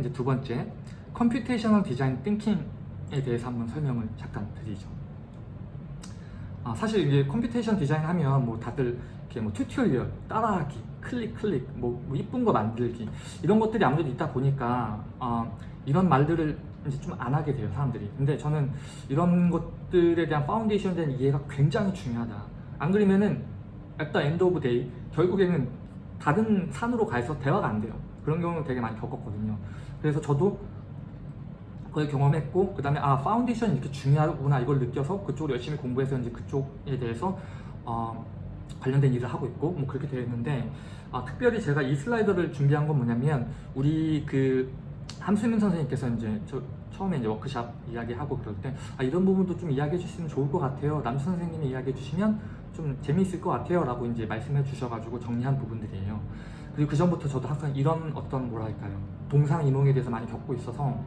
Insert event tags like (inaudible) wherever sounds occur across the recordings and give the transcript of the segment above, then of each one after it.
이제 두 번째 computational 디자인 thinking에 대해서 한번 설명을 잠깐 드리죠. 아, 사실 이제 computation 디자인 하면 뭐 다들 이렇게 뭐 tutorial 따라하기, 클릭 클릭, 뭐, 뭐 이쁜 거 만들기 이런 것들이 아무래도 있다 보니까 어, 이런 말들을 이제 좀 안 하게 돼요 사람들이. 근데 저는 이런 것들에 대한 foundation에 대한 이해가 굉장히 중요하다. 안 그러면은 at the end of day 결국에는 다른 산으로 가서 대화가 안 돼요. 그런 경우는 되게 많이 겪었거든요. 그래서 저도 그걸 경험했고 그 다음에 아 foundation이 이렇게 중요하구나 이걸 느껴서 그쪽으로 열심히 공부해서 이제 그쪽에 대해서 어, 관련된 일을 하고 있고 뭐 그렇게 되어 있는데 아, 특별히 제가 이 슬라이드를 준비한 건 뭐냐면 우리 그 함수민 선생님께서 이제 저 처음에 이제 워크샵 이야기하고 그럴 때 아, 이런 부분도 좀 이야기해 주시면 좋을 것 같아요. 남수 선생님이 이야기해 주시면 좀 재미있을 것 같아요. 라고 이제 말씀해 주셔가지고 정리한 부분들이에요 그리고 그 전부터 저도 항상 이런 어떤 뭐랄까요? 동상이몽에 대해서 많이 겪고 있어서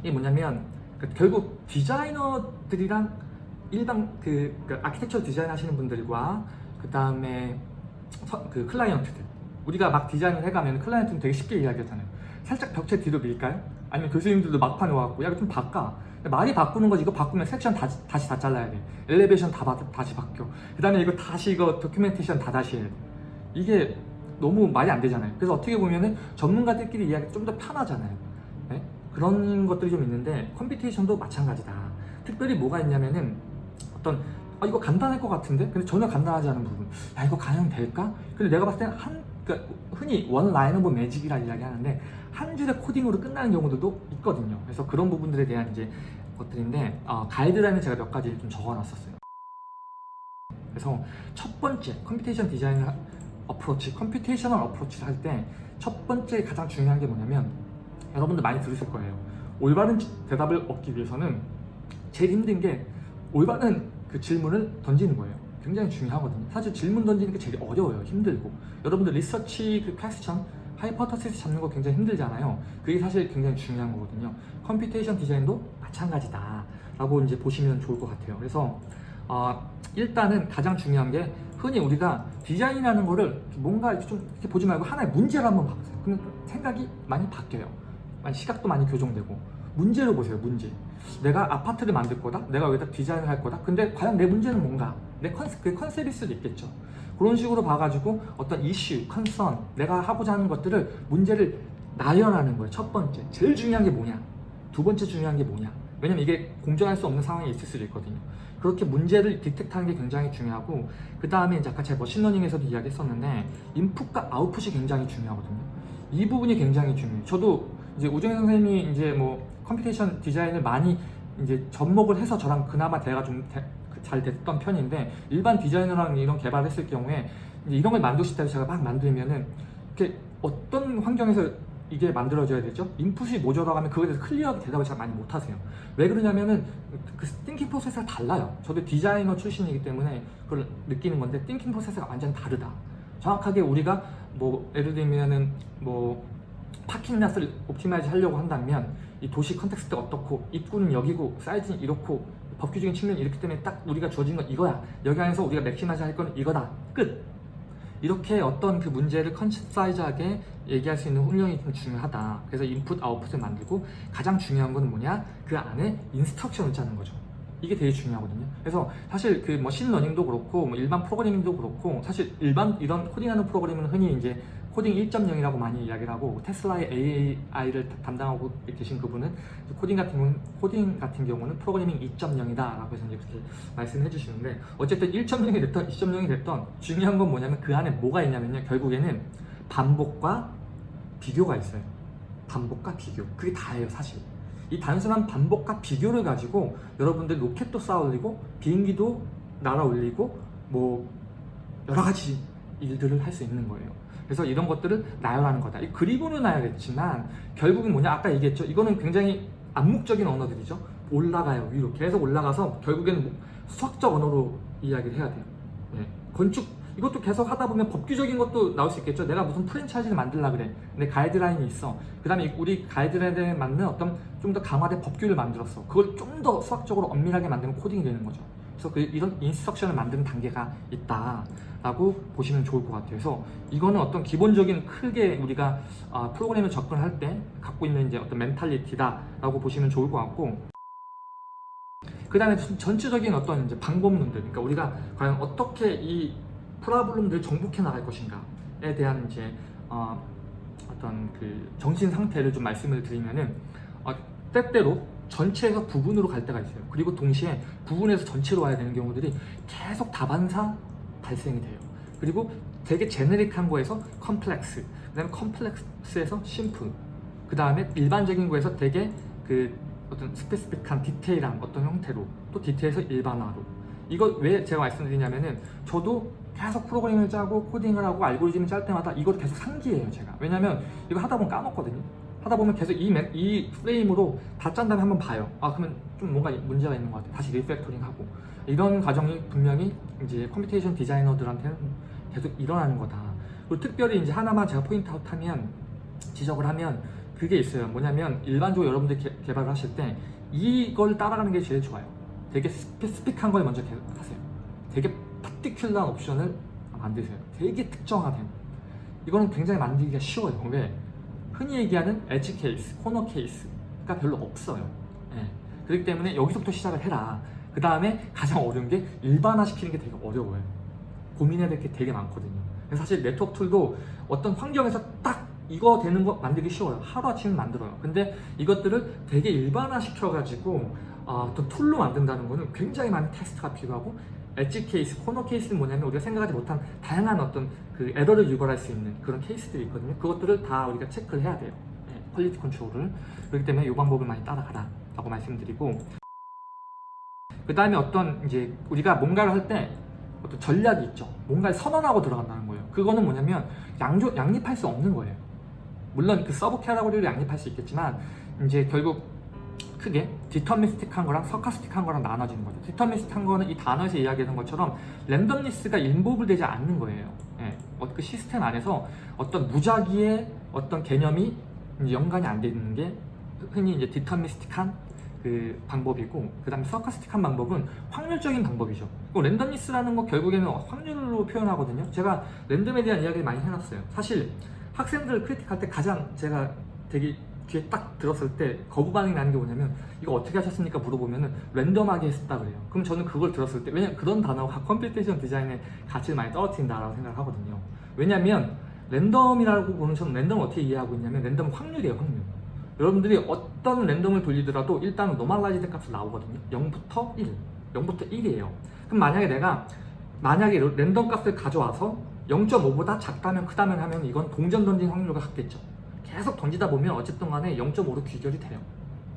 이게 뭐냐면 그 결국 디자이너들이랑 일반 그, 그 아키텍처 디자인 하시는 분들과 그 다음에 그 클라이언트들. 우리가 막 디자인을 해가면 클라이언트는 되게 쉽게 이야기하잖아요. 살짝 벽체 뒤로 밀까요? 아니면 교수님들도 막판에 와갖고 야 이거 좀 바꿔. 말이 바꾸는 거지. 이거 바꾸면 섹션 다, 다시 다 잘라야 돼. elevation 다, 바, 다시 바뀌어. 그 다음에 이거 다시 이거 documentation 다 다시 해야 돼 이게 너무 말이 안 되잖아요. 그래서 어떻게 보면은 전문가들끼리 이야기 좀 더 편하잖아요. 네? 그런 것들이 좀 있는데 computation도 마찬가지다. 특별히 뭐가 있냐면은 어떤 아 이거 간단할 것 같은데? 근데 전혀 간단하지 않은 부분. 야 이거 가능 될까? 근데 내가 봤을 때는 한 그러니까 흔히 one line of magic이라 이야기 하는데 한 줄의 코딩으로 끝나는 경우들도 있거든요. 그래서 그런 부분들에 대한 이제 것들인데 어, 가이드라인을 제가 몇 가지 좀 적어놨었어요. 그래서 첫 번째 computation 디자인 approach computational approach를 할 때 첫 번째 가장 중요한 게 뭐냐면 여러분들 많이 들으실 거예요. 올바른 대답을 얻기 위해서는 제일 힘든 게 올바른 그 질문을 던지는 거예요. 굉장히 중요하거든요. 사실 질문 던지는 게 제일 어려워요. 힘들고. 여러분들 리서치 그 question hypothesis 잡는 거 굉장히 힘들잖아요. 그게 사실 굉장히 중요한 거거든요. computation 디자인도 마찬가지다 라고 이제 보시면 좋을 것 같아요. 그래서 어, 일단은 가장 중요한 게 흔히 우리가 디자인이라는 거를 뭔가 이렇게 좀 이렇게 보지 말고 하나의 문제를 한번 봐보세요. 그러면 생각이 많이 바뀌어요. 시각도 많이 교정되고. 문제를 보세요 문제. 내가 아파트를 만들 거다? 내가 여기다 디자인을 할 거다? 근데 과연 내 문제는 뭔가? 내 컨셉, 그 컨셉일 수도 있겠죠. 그런 식으로 봐가지고 어떤 이슈, concern 내가 하고자 하는 것들을 문제를 나열하는 거예요 첫 번째. 제일 중요한 게 뭐냐? 두 번째 중요한 게 뭐냐 왜냐면 이게 공정할 수 없는 상황이 있을 수도 있거든요. 그렇게 문제를 detect하는 게 굉장히 중요하고 그 다음에 이제 아까 제가 머신러닝에서도 이야기했었는데 인풋과 아웃풋이 굉장히 중요하거든요. 이 부분이 굉장히 중요해요. 저도 이제 우정현 선생님이 이제 뭐 computation 디자인을 많이 이제 접목을 해서 저랑 그나마 대화가 좀 잘 됐던 편인데 일반 디자이너랑 이런 개발을 했을 경우에 이런 걸 만드실 때 제가 막 만들면은 이렇게 어떤 환경에서 이게 만들어져야 되죠? 인풋이 뭐야라고 하면 그거에 대해서 clear하게 대답을 잘 많이 못하세요. 왜 그러냐면은 그 thinking 프로세스가 달라요. 저도 디자이너 출신이기 때문에 그걸 느끼는 건데 thinking 프로세스가 완전 다르다. 정확하게 우리가 뭐 예를 들면은 뭐 parking lot을 optimize 하려고 한다면 이 도시 context가 어떻고 입구는 여기고 사이즈는 이렇고 법규적인 측면이 이렇기 때문에 딱 우리가 주어진 건 이거야. 여기 안에서 우리가 maximize 할 거는 이거다. 끝 이렇게 어떤 그 문제를 concise하게 얘기할 수 있는 훈련이 좀 중요하다. 그래서 인풋 아웃풋을 만들고 가장 중요한 건 뭐냐? 그 안에 instruction을 짜는 거죠. 이게 되게 중요하거든요. 그래서 사실 그 머신러닝도 그렇고 뭐 일반 프로그래밍도 그렇고 사실 일반 이런 코딩하는 프로그램은 흔히 이제 코딩 1.0이라고 많이 이야기를 하고 테슬라의 AI를 담당하고 계신 그분은 코딩 같은 경우는 코딩 같은 경우는 프로그래밍 2.0이다 라고 해서 이제 그렇게 말씀해 주시는데 어쨌든 1.0이 됐던 2.0이 됐던 중요한 건 뭐냐면 그 안에 뭐가 있냐면요. 결국에는 반복과 비교가 있어요. 반복과 비교. 그게 다예요 사실. 이 단순한 반복과 비교를 가지고 여러분들 로켓도 쌓아 올리고 비행기도 날아 올리고 뭐 여러 가지 일들을 할 수 있는 거예요 그래서 이런 것들을 나열하는 거다. 그리고는 나열했지만 결국은 뭐냐 아까 얘기했죠. 이거는 굉장히 암묵적인 언어들이죠. 올라가요 위로 계속 올라가서 결국에는 뭐 수학적 언어로 이야기를 해야 돼요. 네. 건축 이것도 계속 하다 보면 법규적인 것도 나올 수 있겠죠. 내가 무슨 프랜차이즈를 만들라 그래. 근데 가이드라인이 있어. 그 다음에 우리 가이드라인에 맞는 어떤 좀 더 강화된 법규를 만들었어. 그걸 좀 더 수학적으로 엄밀하게 만들면 코딩이 되는 거죠. 그래서 그 이런 인스트럭션을 만드는 단계가 있다라고 보시면 좋을 것 같아요. 그래서 이거는 어떤 기본적인 크게 우리가 아, 프로그램을 접근할 때 갖고 있는 이제 어떤 멘탈리티다라고 보시면 좋을 것 같고 그 다음에 전체적인 어떤 이제 방법론들, 그러니까 우리가 과연 어떻게 이 프로블럼들을 정복해 나갈 것인가에 대한 이제 어, 어떤 그 정신 상태를 좀 말씀을 드리면은 어, 때때로 전체에서 부분으로 갈 때가 있어요. 그리고 동시에 부분에서 전체로 와야 되는 경우들이 계속 다반사 발생이 돼요. 그리고 되게 generic한 거에서 컴플렉스, 그 다음에 complex에서 simple, 그 다음에 일반적인 거에서 되게 그 어떤 specific한 디테일한 어떤 형태로 또 디테일에서 일반화로 이거 왜 제가 말씀드리냐면은 저도 계속 프로그램을 짜고 코딩을 하고 알고리즘을 짤 때마다 이걸 계속 상기해요 제가 왜냐면 이거 하다 보면 까먹거든요 하다 보면 계속 이, 맨- 이 프레임으로 다 짠 다음에 한번 봐요 아 그러면 좀 뭔가 문제가 있는 것 같아 다시 refactoring 하고 이런 과정이 분명히 이제 computation 디자이너들한테는 계속 일어나는 거다 그리고 특별히 이제 하나만 제가 point out 하면 지적을 하면 그게 있어요. 뭐냐면 일반적으로 여러분들 개, 개발을 하실 때 이걸 따라가는 게 제일 좋아요. 되게 specific한 걸 먼저 개- 하세요. 되게 particular한 옵션을 만드세요. 되게 특정화된. 이거는 굉장히 만들기가 쉬워요. 왜? 흔히 얘기하는 edge case, corner case가 별로 없어요. 예. 그렇기 때문에 여기서부터 시작을 해라. 그 다음에 가장 어려운 게 일반화시키는 게 되게 어려워요. 고민해야 될 게 되게 많거든요. 사실 네트워크 툴도 어떤 환경에서 딱 이거 되는 거 만들기 쉬워요. 하루아침에 만들어요. 근데 이것들을 되게 일반화 시켜가지고 어, 툴로 만든다는 거는 굉장히 많은 테스트가 필요하고 edge case, corner case는 뭐냐면 우리가 생각하지 못한 다양한 어떤 그 에러를 유발할 수 있는 그런 케이스들이 있거든요. 그것들을 다 우리가 체크를 해야 돼요. 네, quality control을. 그렇기 때문에 이 방법을 많이 따라가라 라고 말씀드리고 그 다음에 어떤 이제 우리가 뭔가를 할 때 어떤 전략이 있죠. 뭔가를 선언하고 들어간다는 거예요. 그거는 뭐냐면 양조, 양립할 수 없는 거예요. 물론 그 sub category를 양립할 수 있겠지만 이제 결국 크게 deterministic한 거랑 stochastic한 거랑 나눠지는 거죠. deterministic한 거는 이 단어에서 이야기하는 것처럼 randomness가 involve 되지 않는 거예요. 예, 어, 그 시스템 안에서 어떤 무작위의 어떤 개념이 연관이 안 되는 게 흔히 이제 deterministic한 그 방법이고 그 다음에 stochastic한 방법은 확률적인 방법이죠. 그 randomness라는 거 결국에는 확률로 표현하거든요. 제가 랜덤에 대한 이야기를 많이 해놨어요. 사실 학생들 critique할 때 가장 제가 되게 귀에 딱 들었을 때 거부 반응이 나는 게 뭐냐면 이거 어떻게 하셨습니까 물어보면은 랜덤하게 했다 그래요. 그럼 저는 그걸 들었을 때 왜냐면 그런 단어가 computation 디자인의 가치를 많이 떨어뜨린다라고 생각을 하거든요. 왜냐면 랜덤이라고 보는 저는 랜덤을 어떻게 이해하고 있냐면 랜덤은 확률이에요 확률. 여러분들이 어떤 랜덤을 돌리더라도 일단은 normalized 값이 나오거든요. 0부터 1, 0부터 1이에요. 그럼 만약에 내가 만약에 랜덤 값을 가져와서 0.5보다 작다면 크다면 하면 이건 동전 던진 확률과 같겠죠. 계속 던지다 보면 어쨌든 간에 0.5로 귀결이 돼요.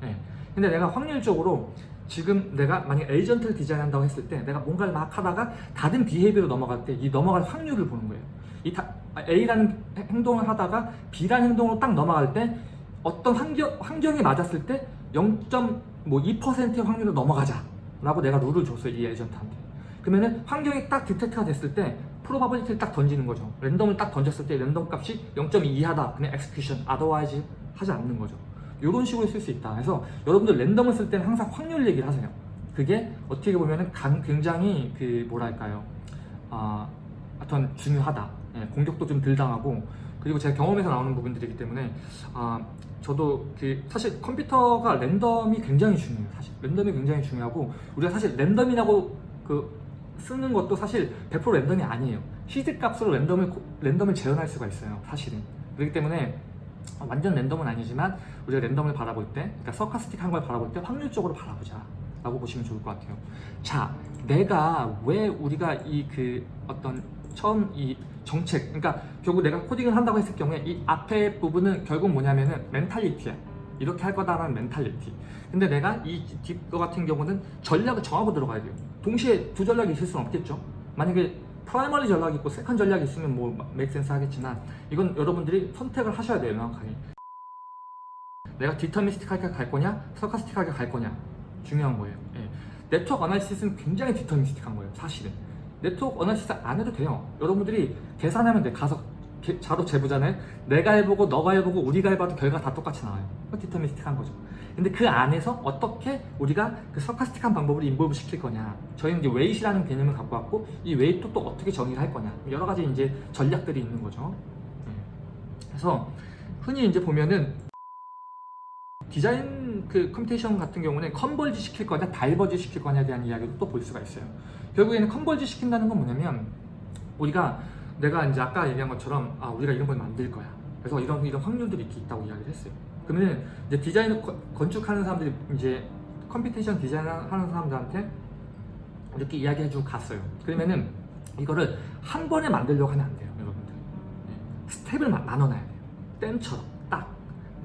예. 근데 내가 확률적으로 지금 내가 만약 에이전트를 디자인한다고 했을 때 내가 뭔가를 막 하다가 다른 비헤이비로 넘어갈 때 이 넘어갈 확률을 보는 거예요. 이 다- A라는 행동을 하다가 B라는 행동으로 딱 넘어갈 때 어떤 환경, 환경에 맞았을 때 0.2%의 확률로 넘어가자 라고 내가 룰을 줬어요 이 에이전트한테 그러면은 환경이 딱 detect가 됐을 때 probability를 딱 던지는 거죠. 랜덤을 딱 던졌을 때 랜덤 값이 0.2 이하다. 그냥 execution otherwise 하지 않는 거죠. 이런 식으로 쓸 수 있다. 그래서 여러분들 랜덤을 쓸 때는 항상 확률 얘기를 하세요. 그게 어떻게 보면은 강- 굉장히 그 뭐랄까요? 아, 어떤 중요하다. 예, 공격도 좀 덜 당하고. 그리고 제가 경험에서 나오는 부분들이기 때문에 아, 저도 그 사실 컴퓨터가 랜덤이 굉장히 중요해요. 사실. 랜덤이 굉장히 중요하고 우리가 사실 랜덤이라고 그 쓰는 것도 사실 100% 랜덤이 아니에요. 시드 값으로 랜덤을 고- 랜덤을 재현할 수가 있어요. 사실은 그렇기 때문에 완전 랜덤은 아니지만 우리가 랜덤을 바라볼 때, 그러니까 stochastic한 걸 바라볼 때 확률적으로 바라보자 라고 보시면 좋을 것 같아요. 자, 내가 왜 우리가 이 그 어떤 처음 이 정책, 그러니까 결국 내가 코딩을 한다고 했을 경우에 이 앞에 부분은 결국 뭐냐면은 mentality야. 이렇게 할 거다라는 mentality. 근데 내가 이 뒷거 같은 경우는 전략을 정하고 들어가야 돼요. 동시에 두 전략이 있을 수는 없겠죠. 만약에 primary 전략이 있고 second 전략이 있으면 뭐 make sense 하겠지만 이건 여러분들이 선택을 하셔야 돼요 명확하게. 내가 deterministic하게 갈 거냐 stochastic하게 갈 거냐. 중요한 거예요. 예. network analysis는 굉장히 deterministic한 거예요 사실은. network analysis 안 해도 돼요. 여러분들이 계산하면 돼 가서. 게- 자로 재보잖아요 내가 해보고 너가 해보고 우리가 해봐도 결과 다 똑같이 나와요 deterministic한 거죠 근데 그 안에서 어떻게 우리가 그 stochastic한 방법으로 involve 시킬 거냐. 저희는 이제 weight라는 개념을 갖고 왔고 이 weight 또 어떻게 정의를 할 거냐. 여러 가지 이제 전략들이 있는 거죠. 네. 그래서 흔히 이제 보면은 디자인 그 computation 같은 경우는 converge 시킬 거냐 diverge 시킬 거냐에 대한 이야기도 또 볼 수가 있어요. 결국에는 converge 시킨다는 건 뭐냐면 우리가 내가 이제 아까 얘기한 것처럼 아 우리가 이런 걸 만들 거야. 그래서 이런 이런 확률들이 있다고 이야기를 했어요. 그러면 이제 디자인 건- 건축하는 사람들이 이제 computation 디자인 하는 사람들한테 이렇게 이야기해주고 갔어요. 그러면은 이거를 한 번에 만들려고 하면 안 돼요, 여러분들. 네. 스텝을 마- 나눠놔야 돼요. 댐처럼 딱,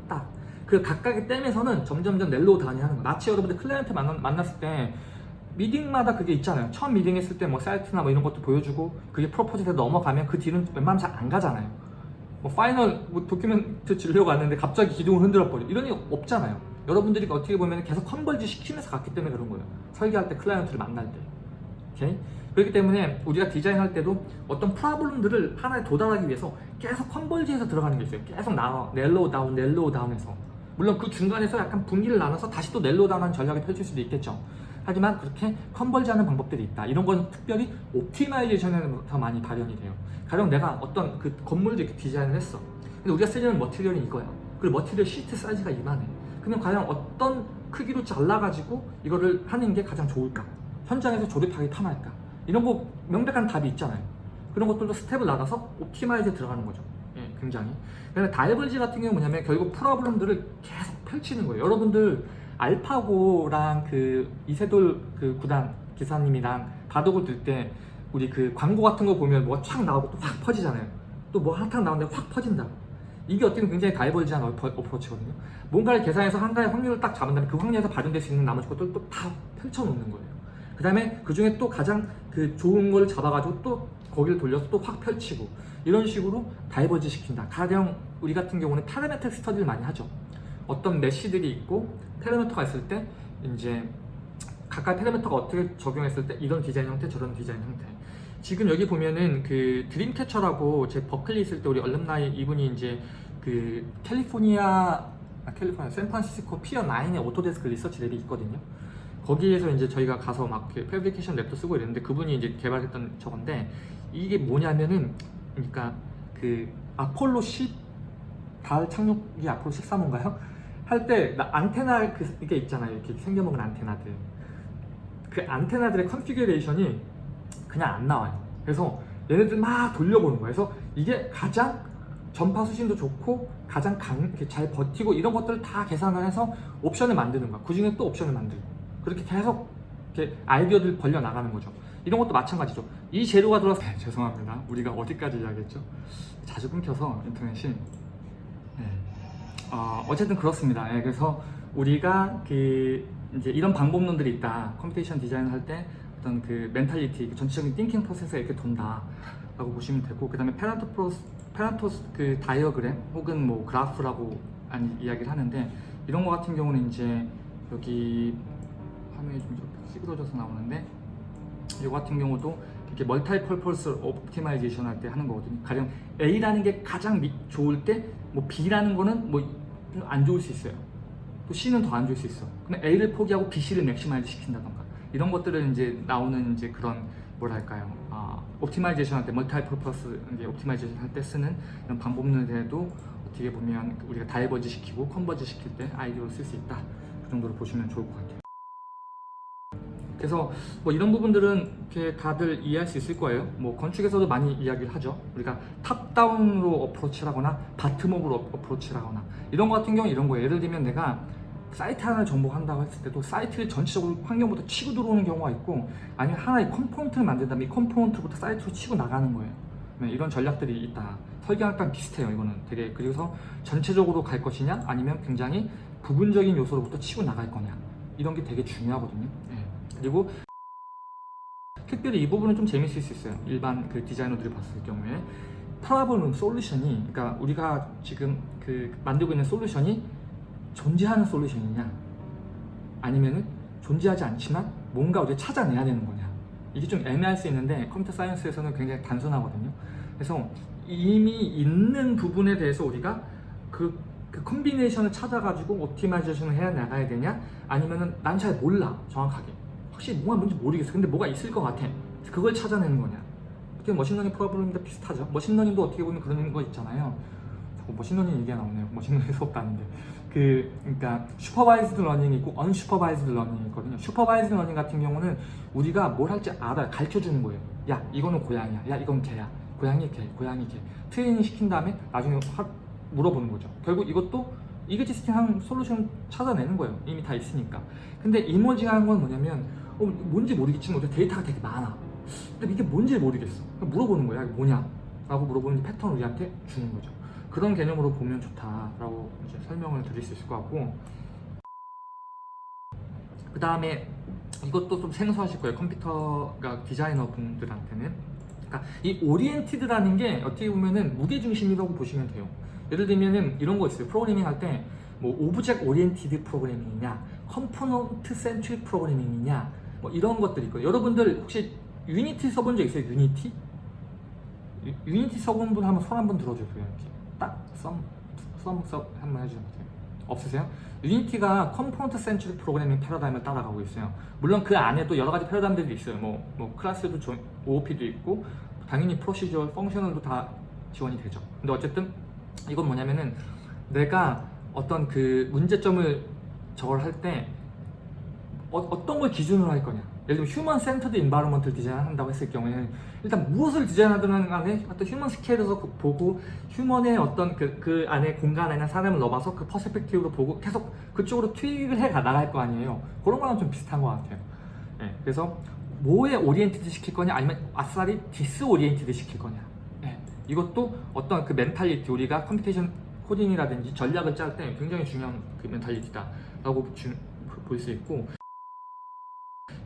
딱. 그 각각의 댐에서는 점점점 narrow down이 하는 거예요. 마치 여러분들 클라이언트 만나, 만났 을 때 미팅마다 그게 있잖아요. 처음 미팅했을 때 뭐 사이트나 뭐 이런 것도 보여주고 그게 propose에 넘어가면 그 뒤는 웬만하면 잘 안 가잖아요. 뭐 final 뭐 document 주려고 왔는데 갑자기 기둥을 흔들어 버려 이런 일 없잖아요. 여러분들이 어떻게 보면 계속 converge 시키면서 갔기 때문에 그런 거예요. 설계할 때 클라이언트를 만날 때. 오케이? 그렇기 때문에 우리가 디자인할 때도 어떤 problem들을 하나에 도달하기 위해서 계속 converge해서 들어가는 게 있어요. 계속 나눠 narrow down, narrow down해서. 물론 그 중간에서 약간 분기를 나눠서 다시 또 narrow down하는 전략을 펼칠 수도 있겠죠. 하지만 그렇게 converge하는 방법들이 있다. 이런 건 특별히 optimization에서 많이 발현이 돼요. 가령 내가 어떤 그 건물도 이렇게 디자인을 했어. 근데 우리가 쓰려는 material이 이거야. 그리고 material sheet size가 이만해. 그러면 과연 어떤 크기로 잘라가지고 이거를 하는 게 가장 좋을까? 현장에서 조립하기 편할까? 이런 거 명백한 답이 있잖아요. 그런 것들도 스텝을 나가서 optimize에 들어가는 거죠. 예, 굉장히. 다이버지 같은 경우는 뭐냐면 결국 프로블럼들을 계속 펼치는 거예요. 여러분들 알파고랑 그 이세돌 그 구단 기사님이랑 바둑을 들때 우리 그 광고 같은 거 보면 뭐가 촥 나오고 또 확 퍼지잖아요. 또뭐 핫한 나오는데 확 퍼진다. 이게 어떻게 보면 굉장히 다이버지한 어프로치거든요. 뭔가를 계산해서 한 가지 확률을 딱 잡은 다음에 그 확률에서 발현될 수 있는 나머지 것들을 또다 펼쳐놓는 거예요. 그 다음에 그 중에 또 가장 그 좋은 걸 잡아가지고 또 거기를 돌려서 또 확 펼치고 이런 식으로 diverge 시킨다. 가령 우리 같은 경우는 parametric study를 많이 하죠. 어떤 mesh들이 있고 파라미터가 있을 때 이제 각각 파라미터가 어떻게 적용했을 때 이런 디자인 형태 저런 디자인 형태 지금 여기 보면은 그 Dreamcatcher라고 제 버클리 있을 때 우리 alumni 이분이 이제 그 캘리포니아 아, 캘리포니아 샌프란시스코 Pier 9의 Autodesk research lab이 있거든요 거기에서 이제 저희가 가서 막 fabrication lab도 쓰고 이랬는데 그분이 이제 개발했던 저건데 이게 뭐냐면은 그러니까 그 아폴로 10 달 착륙이 아폴로 13호인가요? 할 때 안테나 그 이게 있잖아요. 이렇게 생겨먹은 안테나들. 그 안테나들의 configuration이 그냥 안 나와요. 그래서 얘네들 막 돌려보는 거예요. 그래서 이게 가장 전파 수신도 좋고 가장 강, 잘 버티고 이런 것들을 다 계산을 해서 옵션을 만드는 거야. 그 중에 또 옵션을 만들고 그렇게 계속 이렇게 아이디어들 벌려 나가는 거죠. 이런 것도 마찬가지죠. 이 재료가 들어서 네, 죄송합니다. 우리가 어디까지 이야기했죠? 자주 끊겨서 인터넷이 네. 어, 어쨌든 그렇습니다. 예, 그래서 우리가 그 이제 이런 방법론들이 있다. computation design을 할때 어떤 그 mentality, 그 전체적인 thinking process가 이렇게 돈다 라고 보시면 되고, 그 다음에 Pareto 프로 Pareto 그 다이어그램 혹은 뭐 그래프라고 아니, 이야기를 하는데 이런 거 같은 경우는 이제 여기 화면이 좀 찌그러져서 나오는데 이거 같은 경우도 이렇게 multi purpose optimization 할 때 하는 거거든요. 가령 A라는 게 가장 미- 좋을 때 뭐 B라는 거는 뭐좀 안 좋을 수 있어요. 또 C는 더 안 좋을 수 있어. 근데 A를 포기하고 B, C를 maximize 시킨다던가 이런 것들은 이제 나오는 이제 그런 뭐랄까요? 아, optimization 할때 multi purpose 이제 optimization 할 때 쓰는 이런 방법론에도 어떻게 보면 우리가 diverge 시키고 converge 시킬 때 아이디어를 쓸수 있다. 그 정도로 보시면 좋을 것 같아요. 그래서 뭐 이런 부분들은 이렇게 다들 이해할 수 있을 거예요. 뭐 건축에서도 많이 이야기를 하죠. 우리가 top down으로 approach를 하거나 bottom up으로 어- approach를 하거나 이런 거 같은 경우 이런 거예요. 예를 들면 내가 사이트 하나를 정복한다고 했을 때도 사이트를 전체적으로 환경부터 치고 들어오는 경우가 있고 아니면 하나의 component를 만든 다음에 이 component부터 사이트로 치고 나가는 거예요. 네, 이런 전략들이 있다. 딱 비슷해요. 이거는 되게 그래서 전체적으로 갈 것이냐 아니면 굉장히 부분적인 요소로부터 치고 나갈 거냐 이런 게 되게 중요하거든요. 네. 그리고 특별히 이 부분은 좀 재밌을 수 있어요. 일반 그 디자이너들이 봤을 경우에 problem solution이 그러니까 우리가 지금 그 만들고 있는 solution이 존재하는 solution이냐 아니면은 존재하지 않지만 뭔가 우리가 찾아내야 되는 거냐 이게 좀 애매할 수 있는데 computer science에서는 굉장히 단순하거든요. 그래서 이미 있는 부분에 대해서 우리가 그그 combination을 찾아가지고 optimization을 해야 나가야 되냐 아니면은 난 잘 몰라 정확하게 확실히 뭐가 뭔지 모르겠어. 근데 뭐가 있을 것 같아. 그걸 찾아내는 거냐. 어떻게 machine learning 프로그램도 비슷하죠. machine learning도 어떻게 보면 그런 거 있잖아요. 자꾸 machine learning 얘기가 나오네요. machine learning 수업도 아닌데. 그 그러니까 supervised learning이 있고 unsupervised learning이 있거든요. supervised learning 같은 경우는 우리가 뭘 할지 알아요. 가르쳐 주는 거예요. 야 이거는 고양이야. 야 이건 개야. 고양이 개 고양이 개. 트레이닝 시킨 다음에 나중에 확 물어보는 거죠. 결국 이것도 existing 한 솔루션 찾아내는 거예요. 이미 다 있으니까. 근데 emerging한 건 뭐냐면 어, 뭔지 모르겠지만 데이터가 되게 많아. 근데 이게 뭔지 모르겠어. 물어보는 거야. 이게 뭐냐? 라고 물어보는 패턴을 우리한테 주는 거죠. 그런 개념으로 보면 좋다라고 이제 설명을 드릴 수 있을 것 같고. 그 다음에 이것도 좀 생소하실 거예요. 컴퓨터가 디자이너 분들한테는. 그러니까 이 oriented라는 게 어떻게 보면은 무게중심이라고 보시면 돼요. 예를 들면은 이런 거 있어요. 프로그래밍 할 때 뭐 object oriented programming이냐 component centric programming이냐 뭐 이런 것들이 있거든요. 여러분들 혹시 Unity 써본 적 있어요? Unity? 유- Unity 써본 분 한번 손 한번 들어주세요. 이렇게 딱썸썸썸 한번 해주세요. 없으세요? Unity가 component centric programming paradigm을 따라가고 있어요. 물론 그 안에 또 여러 가지 패러다임들이 있어요. 뭐, 뭐 class도 조- OOP도 있고 당연히 procedure, functional도 다 지원이 되죠. 근데 어쨌든 이건 뭐냐면은 내가 어떤 그 문제점을 저걸 할 때 어, 떤걸 기준으로 할 거냐? 예를 들면 human centered environment를 디자인한다고 했을 경우에는 일단 무엇을 디자인하든 간에 어떤 human scale에서 그- 보고 human의 어떤 그, 그 안에 공간 안에 사람을 넣어봐서 그 perspective로 보고 계속 그쪽으로 tweak을 해 나갈 거 아니에요. 그런 거랑 좀 비슷한 것 같아요. 예, 그래서 뭐에 oriented 시킬 거냐? 아니면 아싸리 disoriented 시킬 거냐? 예, 이것도 어떤 그 mentality 우리가 computation coding이라든지 전략을 짤 때 굉장히 중요한 그 mentality다 라고 볼 수 있고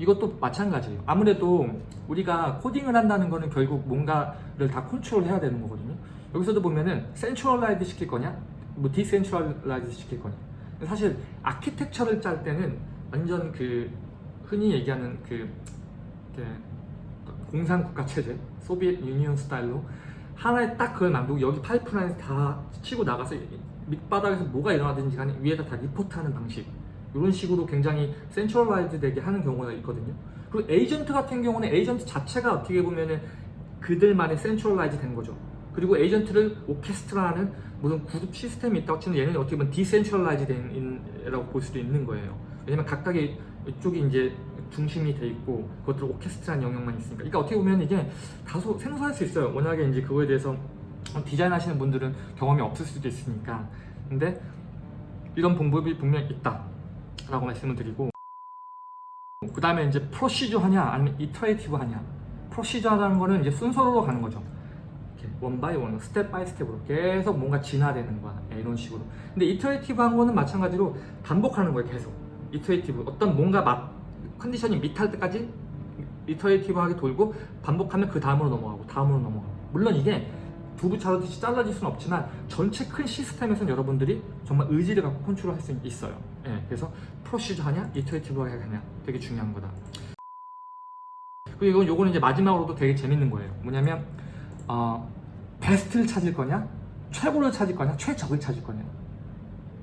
이것도 마찬가지예요. 아무래도 우리가 코딩을 한다는 거는 결국 뭔가를 다 컨트롤 해야 되는 거거든요. 여기서도 보면은 centralize 시킬 거냐, 뭐 decentralize 시킬 거냐. 사실 아키텍처를 짤 때는 완전 그 흔히 얘기하는 그, 그 공산국가 체제, Soviet Union 스타일로 하나에 딱 그걸 만들고 여기 파이프라인 다 치고 나가서 밑바닥에서 뭐가 일어나든지 간에 위에다 다 리포트하는 방식 이런 식으로 굉장히 centralize 되게 하는 경우가 있거든요. 그리고 에이전트 같은 경우는 에이전트 자체가 어떻게 보면은 그들만의 centralize 된 거죠. 그리고 에이전트를 orchestrate하는 무슨 그룹 시스템이 있다고 치면 얘는 어떻게 보면 decentralize 된이라고 볼 수도 있는 거예요. 왜냐면 각각의 이쪽이 이제 중심이 돼 있고 그것들 orchestrate한 영역만 있으니까. 그러니까 어떻게 보면 이게 다소 생소할 수 있어요. 워낙에 이제 그거에 대해서 디자인 하시는 분들은 경험이 없을 수도 있으니까. 근데 이런 방법이 분명히 있다 라고 말씀을 드리고 그 다음에 이제 procedural 하냐 아니면 iterative 하냐. procedural 하는 거는 이제 순서로 가는 거죠. one by one step by step으로 계속 뭔가 진화되는 거야. 예, 이런 식으로. 근데 iterative 한 거는 마찬가지로 반복하는 거예요 계속. iterative 어떤 뭔가 맛 condition이 meet할 때까지 iterative하게 돌고 반복하면 그 다음으로 넘어가고 다음으로 넘어가고. 물론 이게 두부 자르듯이 잘라질 수는 없지만 전체 큰 시스템에서는 여러분들이 정말 의지를 갖고 컨트롤 할 수 있어요 예, 그래서 procedural 하냐 iterative하게 하냐 되게 중요한 거다. 그리고 요거는 이제 마지막으로도 되게 재밌는 거예요. 뭐냐면 어, 베스트를 찾을 거냐 최고를 찾을 거냐 최적을 찾을 거냐.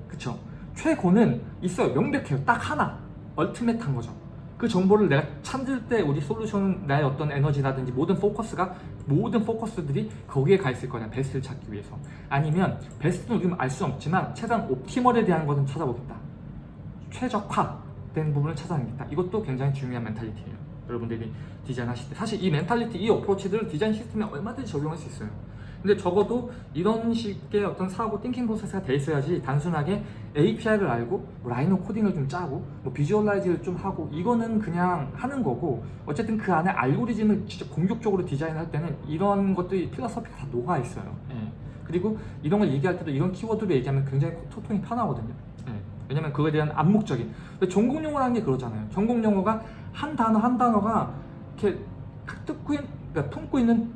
그쵸? 최고는 있어요. 명백해요. 딱 하나. ultimate한 거죠. 그 정보를 내가 찾을 때 우리 솔루션은 나의 어떤 에너지라든지 모든 포커스가 모든 포커스들이 거기에 가 있을 거냐 베스트를 찾기 위해서. 아니면 베스트는 우리는 알 수 없지만 최대한 optimal에 대한 것은 찾아보겠다 최적화된 부분을 찾아내겠다 이것도 굉장히 중요한 mentality예요 여러분들이 디자인 하실 때 사실 이 mentality 이 approach들을 디자인 시스템에 얼마든지 적용할 수 있어요 근데 적어도 이런 식의 어떤 사고 thinking process가 돼 있어야지 단순하게 API를 알고 뭐 라이노 코딩을 좀 짜고 뭐 비주얼라이즈를 좀 하고 이거는 그냥 하는 거고 어쨌든 그 안에 알고리즘을 진짜 공격적으로 디자인할 때는 이런 것들이 필러서피가 다 녹아 있어요 예. 그리고 이런 걸 얘기할 때도 이런 키워드로 얘기하면 굉장히 소통이 편하거든요 예. 왜냐면 그거에 대한 암묵적인 근데 전공 용어라는 게 그러잖아요 전공 용어가 한 단어 한 단어가 이렇게 듣고 있, 그러니까 품고 있는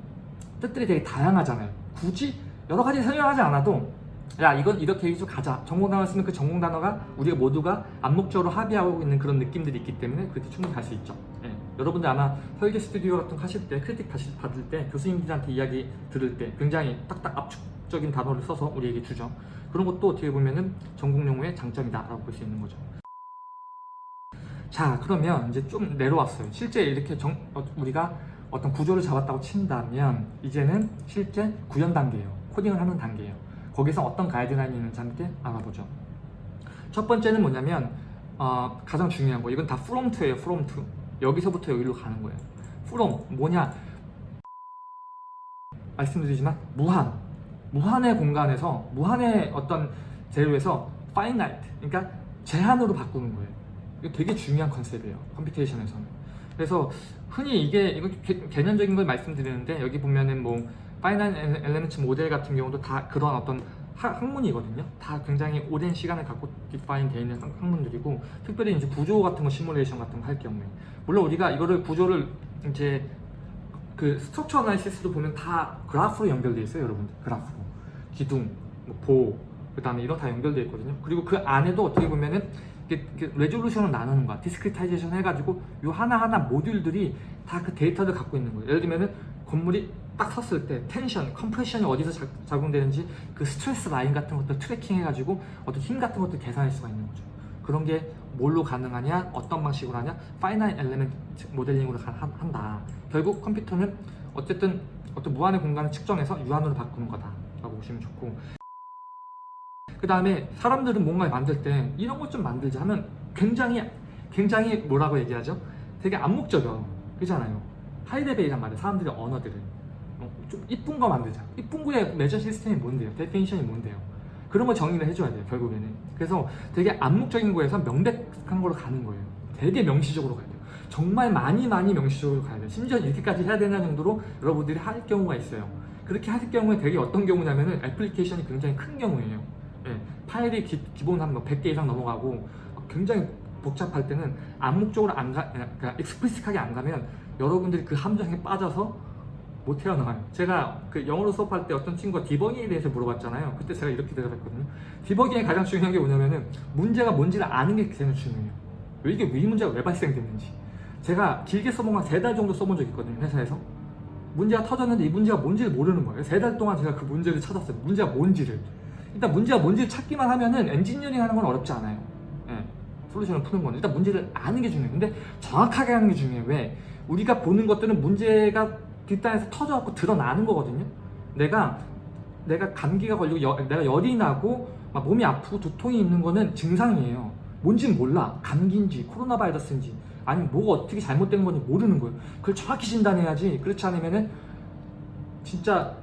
뜻들이 되게 다양하잖아요. 굳이 여러 가지 설명하지 않아도 야 이건 이렇게 해서 가자. 전공 단어 쓰면 그 전공 단어가 우리가 모두가 암묵적으로 합의하고 있는 그런 느낌들이 있기 때문에 그렇게 충분히 갈수 있죠. 예. 여러분들 아마 설계 스튜디오 같은 거 하실 때 크리틱 받을 때 교수님들한테 이야기 들을 때 굉장히 딱딱 압축 적인 단어를 써서 우리에게 주죠. 그런 것도 어떻게 보면은 전공 용어의 장점이다라고 볼 수 있는 거죠. 자, 그러면 이제 좀 내려왔어요. 실제 이렇게 정, 어, 우리가 어떤 구조를 잡았다고 친다면 이제는 실제 구현 단계예요. 코딩을 하는 단계예요. 거기서 어떤 가이드라인이 있는지 함께 알아보죠. 첫 번째는 뭐냐면 어, 가장 중요한 거 이건 다 from to예요. from to. 여기서부터 여기로 가는 거예요. from 뭐냐? 말씀드리지만 무한 무한의 공간에서 무한의 어떤 재료에서 finite 그러니까 제한으로 바꾸는 거예요. 이거 되게 중요한 concept이에요. computation에서는. 그래서 흔히 이게 이거 개, 개념적인 걸 말씀드리는데 여기 보면은 뭐 finite element model 같은 경우도 다 그런 어떤 하- 학문이거든요. 다 굉장히 오랜 시간을 갖고 define 되어 있는 학- 학문들이고 특별히 이제 구조 같은 거 시뮬레이션 같은 거 할 경우에 물론 우리가 이거를 구조를 이제 그 structure analysis도 보면 다 그래프로 연결돼 있어요, 여러분들. 그래프로. 기둥, 뭐 보, 그 다음에 이런 다 연결돼 있거든요. 그리고 그 안에도 어떻게 보면은 이게 그 resolution을 나누는 거야. discretization 해가지고 요 하나하나 모듈들이 다 그 데이터를 갖고 있는 거예요. 예를 들면은 건물이 딱 섰을 때 tension, compression이 어디서 작, 작용되는지 그 stress line 같은 것들 tracking 해가지고 어떤 힘 같은 것들 계산할 수가 있는 거죠. 그런 게 뭘로 가능하냐, 어떤 방식으로 하냐, finite element modeling으로 한다. 결국 컴퓨터는 어쨌든 어떤 무한의 공간을 측정해서 유한으로 바꾸는 거다 라고 보시면 좋고 그 다음에 사람들은 뭔가를 만들 때 이런 것 좀 만들자 하면 굉장히 굉장히 뭐라고 얘기하죠? 되게 암묵적이요 그잖아요 high level이란 말이에요 사람들의 언어들은 어, 좀 이쁜 거 만들자 이쁜 거의 measure system이 뭔데요? definition이 뭔데요? 그런 걸 정의를 해줘야 돼요 결국에는. 그래서 되게 암묵적인 거에서 명백한 걸로 가는 거예요. 되게 명시적으로 가야 돼요. 정말 많이 많이 명시적으로 가야 돼요. 심지어 이렇게까지 해야 되는 정도로 여러분들이 할 경우가 있어요. 그렇게 할 경우에 되게 어떤 경우냐면은 애플리케이션이 굉장히 큰 경우예요. 예, 파일이 기, 기본 한 100개 이상 넘어가고 굉장히 복잡할 때는 암묵적으로 안 가, 그러니까 익스플리식하게 안 가면 여러분들이 그 함정에 빠져서 못 헤어나와요. 제가 그 영어로 수업할 때 어떤 친구가 디버깅에 대해서 물어봤잖아요. 그때 제가 이렇게 대답했거든요. 디버깅의 가장 중요한 게 뭐냐면은 문제가 뭔지를 아는 게 가장 중요해요. 왜 이게 이 문제가 왜 발생됐는지. 제가 길게 써본 건세달 정도 써본 적이 있거든요. 회사에서. 문제가 터졌는데 이 문제가 뭔지를 모르는 거예요. 세 달 동안 제가 그 문제를 찾았어요. 문제가 뭔지를. 일단 문제가 뭔지를 찾기만 하면은 엔지니어링 하는 건 어렵지 않아요. 예. 솔루션을 푸는 건 일단 문제를 아는 게 중요해요. 근데 정확하게 하는 게 중요해요. 왜? 우리가 보는 것들은 문제가 뒷단에서 터져갖고 드러나는 거거든요. 내가 내가 감기가 걸리고 여- 내가 열이 나고 막 몸이 아프고 두통이 있는 거는 증상이에요. 뭔진 몰라. 감기인지 코로나 바이러스인지 아니면 뭐가 어떻게 잘못된 건지 모르는 거예요. 그걸 정확히 진단해야지. 그렇지 않으면은 진짜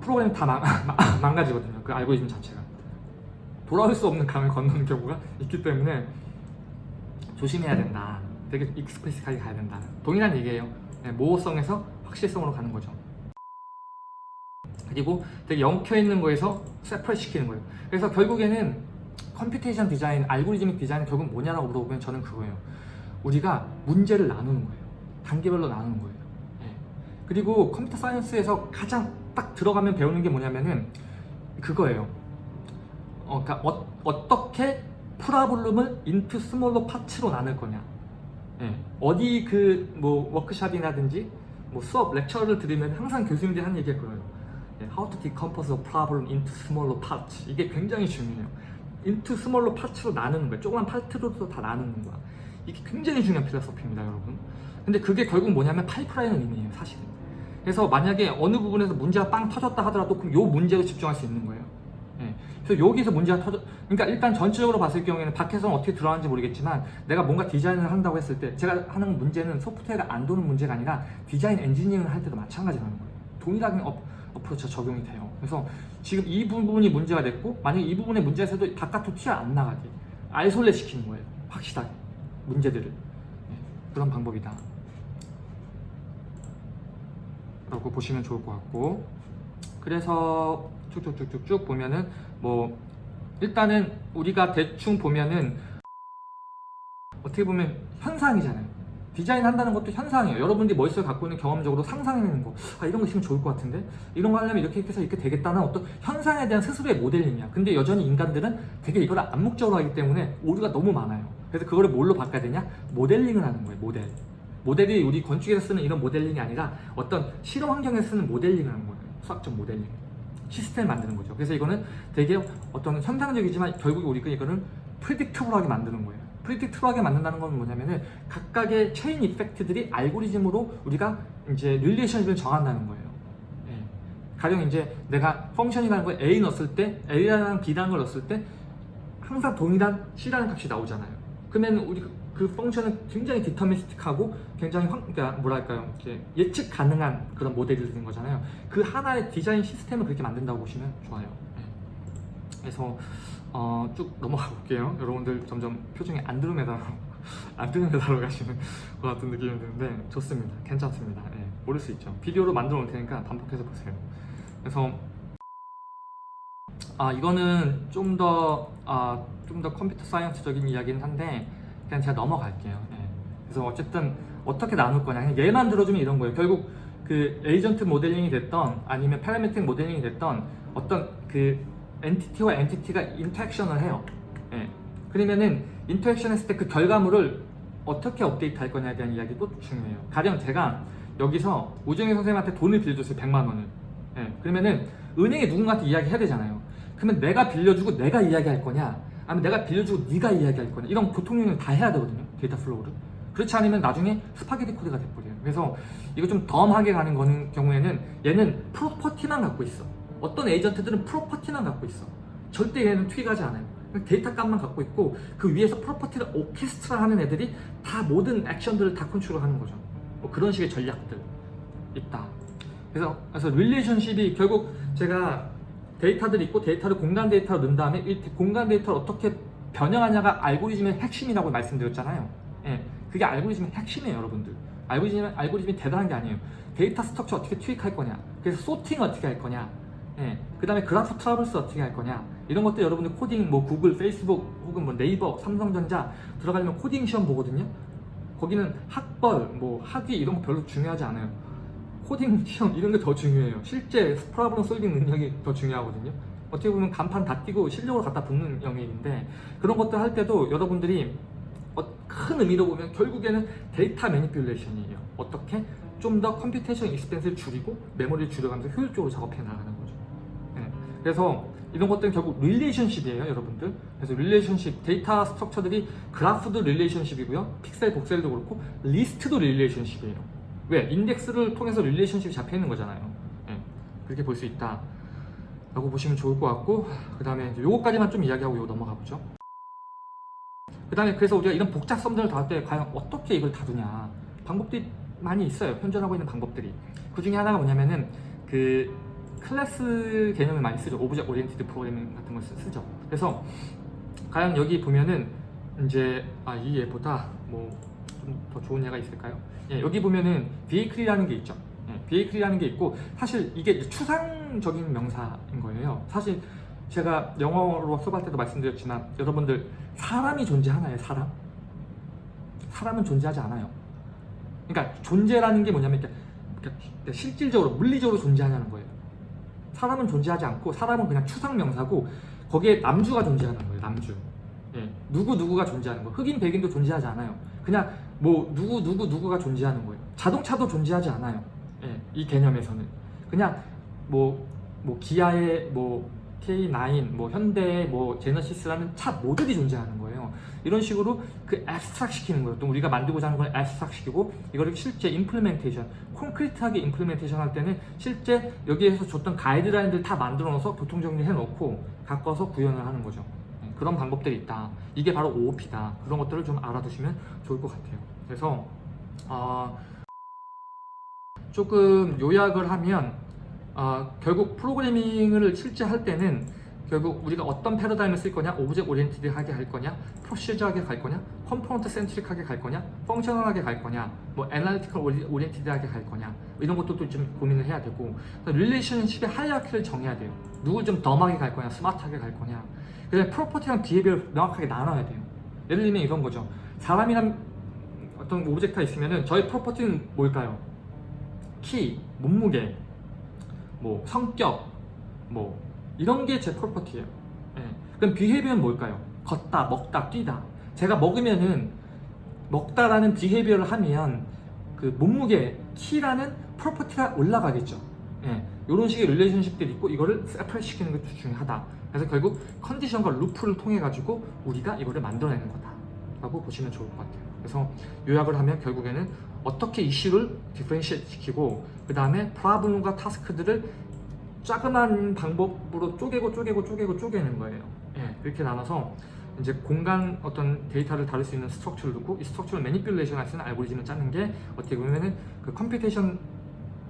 프로그램 다 망, (laughs) 망가지거든요. 그 알고리즘 자체가. 돌아올 수 없는 강을 건너는 경우가 있기 때문에 조심해야 된다. 되게 explicit하게 가야 된다. 동일한 얘기예요. 네, 모호성에서 확실성으로 가는 거죠. 그리고 되게 엉켜 있는 거에서 separate 시키는 거예요. 그래서 결국에는 computation design, algorithmic design은 결국 뭐냐라고 물어보면 저는 그거예요. 우리가 문제를 나누는 거예요. 단계별로 나누는 거예요. 예. 그리고 computer science에서 가장 딱 들어가면 배우는 게 뭐냐면은 그거예요. 어, 그러니까 어, 떻게 problem을 into smaller parts로 나눌 거냐. 예. 어디 그 뭐 워크샵이라든지 뭐 수업 lecture를 들으면 항상 교수님들이 하는 얘기가 그거예요. 예, How to decompose a problem into smaller parts. 이게 굉장히 중요해요. into smaller parts로 나누는 거예요. 조그만 파트로도 다 나누는 거야. 이게 굉장히 중요한 philosophy입니다, 여러분. 근데 그게 결국 뭐냐면 파이프라인을 의미해요, 사실은. 그래서 만약에 어느 부분에서 문제가 빵 터졌다 하더라도 그럼 요 문제로 집중할 수 있는 거예요. 예. 그래서 여기서 문제가 터져, 그러니까 일단 전체적으로 봤을 경우에는 밖에서는 어떻게 들어가는지 모르겠지만 내가 뭔가 디자인을 한다고 했을 때 제가 하는 문제는 소프트웨어가 안 도는 문제가 아니라 디자인 엔지니어링을 할 때도 마찬가지라는 거예요. 동일하게 어, 어프로치가 적용이 돼요. 그래서 지금 이 부분이 문제가 됐고 만약에 이 부분에 문제가 있어도 바깥으로 튀어 안 나가게 아이솔레 시키는 거예요. 확실하게 문제들을 예, 그런 방법이다. 라고 보시면 좋을 것 같고 그래서 쭉쭉쭉쭉쭉 보면은 뭐 일단은 우리가 대충 보면은 어떻게 보면 현상이잖아요. 디자인 한다는 것도 현상이에요. 여러분들이 머릿속에 갖고 있는 경험적으로 상상해내는 거. 아, 이런 거 있으면 좋을 것 같은데? 이런 거 하려면 이렇게 해서 이렇게 되겠다는 어떤 현상에 대한 스스로의 모델링이야. 근데 여전히 인간들은 되게 이걸 암묵적으로 하기 때문에 오류가 너무 많아요. 그래서 그거를 뭘로 바꿔야 되냐? 모델링을 하는 거예요, 모델. 모델이 우리 건축에서 쓰는 이런 모델링이 아니라 어떤 실험 환경에서 쓰는 모델링을 하는 거예요. 수학적 모델링. 시스템을 만드는 거죠. 그래서 이거는 되게 어떤 현상적이지만 결국 우리가 이거는 predictable하게 만드는 거예요. predictable하게 만든다는 건 뭐냐면은 각각의 chain effect들이 알고리즘으로 우리가 이제 relationship을 정한다는 거예요. 예. 가령 이제 내가 function이라는 걸 A 넣었을 때 A라는 B라는 걸 넣었을 때 항상 동일한 C라는 값이 나오잖아요. 그러면 우리 그- 그 function은 굉장히 deterministic하고 굉장히 황, 그러니까 뭐랄까요 이렇게 예측 가능한 그런 모델이 되는 거잖아요. 그 하나의 디자인 시스템을 그렇게 만든다고 보시면 좋아요. 예. 그래서 어, 쭉 넘어가 볼게요. 여러분들 점점 표정이 안드로메다로 (laughs) 안드로메다로 가시는 (laughs) 것 같은 느낌이 드는데 좋습니다. 괜찮습니다. 예, 모를 수 있죠. 비디오로 만들어 놓을 테니까 반복해서 보세요. 그래서 아 이거는 좀 더 아, 좀더 컴퓨터 사이언스적인 이야기는 한데 그냥 제가 넘어갈게요. 예. 그래서 어쨌든 어떻게 나눌 거냐 그냥 예만 들어주면 이런 거예요. 결국 그 에이전트 모델링이 됐던 아니면 parametric 모델링이 됐던 어떤 그 entity와 entity가 interaction을 해요. 예. 그러면은 interaction 했을 때 그 결과물을 어떻게 업데이트 할 거냐에 대한 이야기도 중요해요. 가령 제가 여기서 우정희 선생님한테 돈을 빌려줬어요. 100만 원을. 예. 그러면은 은행에 누군가한테 이야기해야 되잖아요. 그러면 내가 빌려주고 내가 이야기할 거냐 아니면 내가 빌려주고 네가 이야기할 거냐 이런 교통정리를 다 해야 되거든요. data flow를. 그렇지 않으면 나중에 스파게티 코드가 돼버려요. 그래서 이거 좀 dumb하게 가는 거는 경우에는 얘는 property만 갖고 있어. 어떤 에이전트들은 property만 갖고 있어. 절대 얘는 투입하지 않아요. 데이터 값만 갖고 있고 그 위에서 property를 orchestrate 하는 애들이 다 모든 액션들을 다 컨트롤하는 거죠. 뭐 그런 식의 전략들 있다. 그래서 그래서 relationship이 결국 제가 데이터들이 있고 데이터를 공간 데이터로 넣은 다음에 이 공간 데이터를 어떻게 변형하냐가 알고리즘의 핵심이라고 말씀드렸잖아요. 예, 그게 알고리즘의 핵심이에요, 여러분들. 알고리즘 알고리즘이 대단한 게 아니에요. data structure 어떻게 투입할 거냐, 그래서 sorting 어떻게 할 거냐, 예, 그 다음에 graph traverse 어떻게 할 거냐, 이런 것들 여러분들 코딩 뭐 구글, 페이스북 혹은 뭐 네이버, 삼성전자 들어가려면 코딩 시험 보거든요. 거기는 학벌, 뭐 학위 이런 거 별로 중요하지 않아요. 코딩 시험 이런 게 더 중요해요. 실제 problem solving 능력이 더 중요하거든요. 어떻게 보면 간판 다 띄고 실력으로 갖다 붙는 영역인데 그런 것들 할 때도 여러분들이 어, 큰 의미로 보면 결국에는 data manipulation이에요. 어떻게 좀 더 computation expense를 줄이고 메모리를 줄여가면서 효율적으로 작업해 나가는 거죠. 네. 그래서 이런 것들은 결국 relationship이에요, 여러분들. 그래서 relationship, data structure들이 그래프도 relationship이고요. 픽셀, voxel도 그렇고 리스트도 relationship이에요. 왜? 인덱스를 통해서 relationship이 잡혀 있는 거잖아요. 예, 그렇게 볼 수 있다. 라고 보시면 좋을 것 같고, 그 다음에 요거까지만 좀 이야기하고 요 넘어가 보죠. 그 다음에 그래서 우리가 이런 복잡성들을 다룰 때 과연 어떻게 이걸 다루냐. 방법들이 많이 있어요. 현존하고 있는 방법들이. 그 중에 하나가 뭐냐면은 그 클래스 개념을 많이 쓰죠. object oriented programming 같은 걸 쓰- 쓰죠. 그래서 과연 여기 보면은 이제 아, 이 얘보다 뭐 좀 더 좋은 예가 있을까요? 예, 여기 보면은 비에이클이라는 게 있죠. 예, 비에이클이라는 게 있고 사실 이게 추상적인 명사인 거예요. 사실 제가 영어로 수업할 때도 말씀드렸지만 여러분들 사람이 존재하나요? 사람? 사람은 존재하지 않아요. 그러니까 존재라는 게 뭐냐면 그러니까 실질적으로 물리적으로 존재하냐는 거예요. 사람은 존재하지 않고 사람은 그냥 추상 명사고 거기에 남주가 존재하는 거예요. 남주. 예, 누구 누구가 존재하는 거. 흑인 백인도 존재하지 않아요. 그냥 뭐 누구 누구 누구가 존재하는 거예요. 자동차도 존재하지 않아요. 예, 이 개념에서는 그냥 뭐뭐 기아의 뭐 K9, 뭐 현대, 뭐 제너시스라는 차 모델이 존재하는 거예요. 이런 식으로 그 abstract 시키는 거예요. 또 우리가 만들고자 하는 걸 abstract 시키고 이거를 실제 implementation, concrete하게 implementation 할 때는 실제 여기에서 줬던 가이드라인들 다 만들어 놓아서 교통 정리해 놓고 갖고서 구현을 하는 거죠. 네, 그런 방법들이 있다. 이게 바로 OOP다. 그런 것들을 좀 알아두시면 좋을 것 같아요. 그래서 어, 조금 요약을 하면 어, 결국 프로그래밍을 실제 할 때는 결국 우리가 어떤 패러다임을 쓸 거냐, object oriented하게 할 거냐, procedure하게 갈 거냐, component centric하게 갈 거냐, functional하게 갈 거냐, 뭐 analytical oriented하게 갈 거냐 이런 것도 좀 고민을 해야 되고 릴레이션십의 하이어키를 정해야 돼요. 누굴 좀 dumb하게 갈 거냐, 스마트하게 갈 거냐. 그다음에 property랑 behavior를 명확하게 나눠야 돼요. 예를 들면 이런 거죠. 사람이란 어떤 object가 있으면은 저희 property는 뭘까요? 키, 몸무게, 뭐 성격, 뭐 이런 게 제 property예요. 예. 그럼 behavior는 뭘까요? 걷다, 먹다, 뛰다. 제가 먹으면은 먹다라는 behavior를 하면 그 몸무게, 키라는 property가 올라가겠죠. 예. 이런 식의 relationship들이 있고 이거를 separate 시키는 것도 중요하다. 그래서 결국 컨디션과 루프를 통해 가지고 우리가 이거를 만들어내는 거다 라고 보시면 좋을 것 같아요. 그래서 요약을 하면 결국에는 어떻게 이슈를 differentiate 시키고 그 다음에 problem과 task들을 자그마한 방법으로 쪼개고 쪼개고 쪼개고 쪼개는 거예요. 예, 그렇게 나눠서 이제 공간 어떤 데이터를 다룰 수 있는 structure를 두고 이 structure를 manipulation 할 수 있는 알고리즘을 짜는 게 어떻게 보면은 그 computation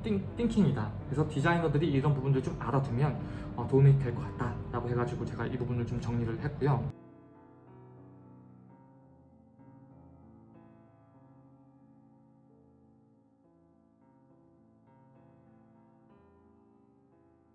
thin-, thinking이다. 그래서 디자이너들이 이런 부분들 좀 알아두면 어, 도움이 될 것 같다 라고 해가지고 제가 이 부분을 좀 정리를 했고요.